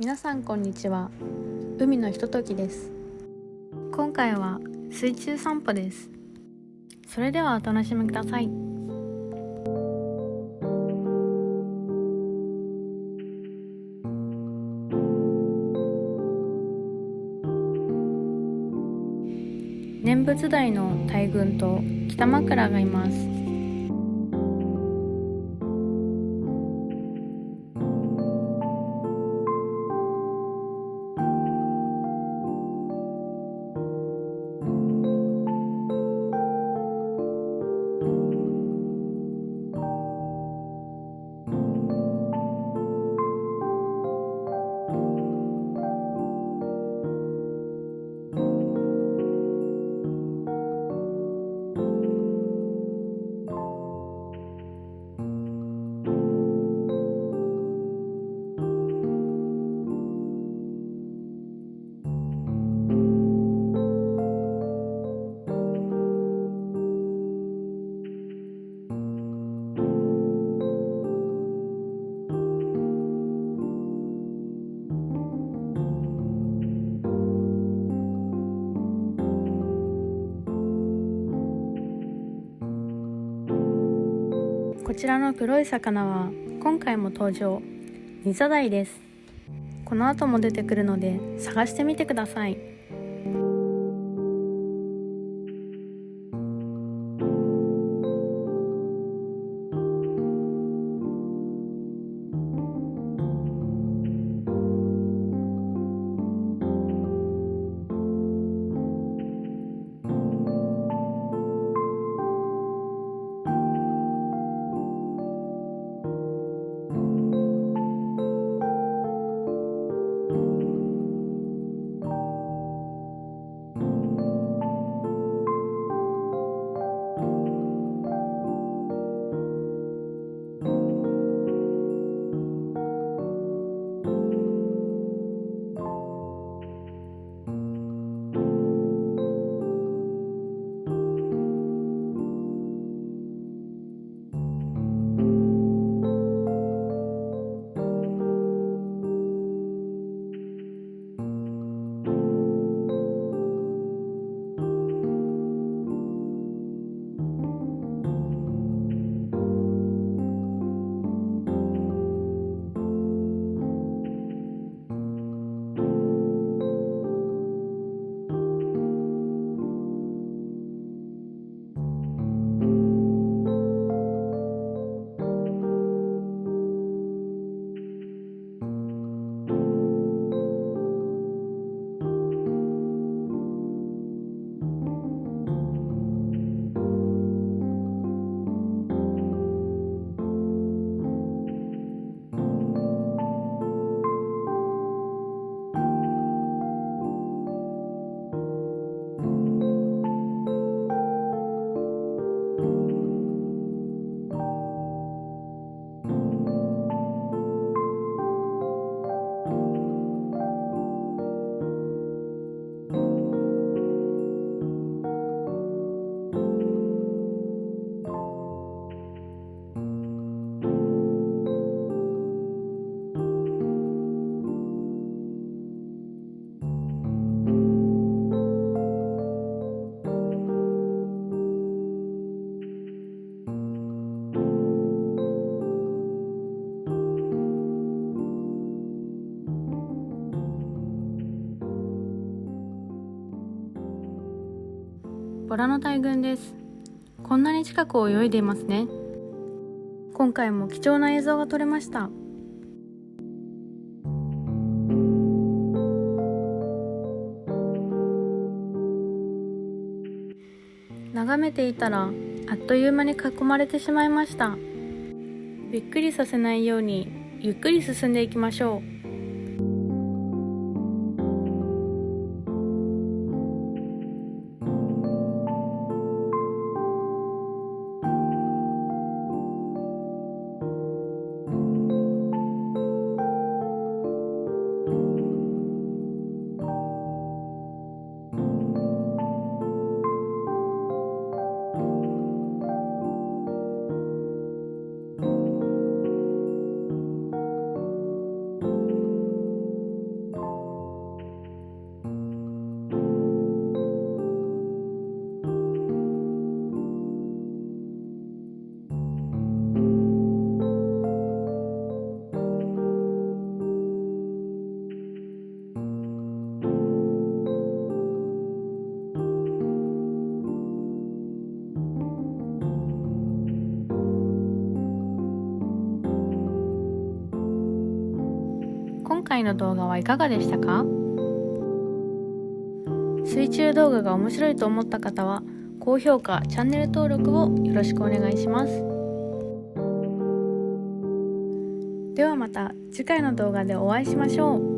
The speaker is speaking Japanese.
皆さんこんにちは。海のひとときです。今回は水中散歩です。それではお楽しみください。念仏台の大群と北枕がいます。こちらの黒い魚は今回も登場。ニザダイです。この後も出てくるので探してみてください。ボラの大群です。こんなに近く泳いでいますね。今回も貴重な映像が撮れました。眺めていたらあっという間に囲まれてしまいました。びっくりさせないようにゆっくり進んでいきましょう。回の動画はいかがでしたか？水中動画が面白いと思った方は高評価チャンネル登録をよろしくお願いします。ではまた次回の動画でお会いしましょう。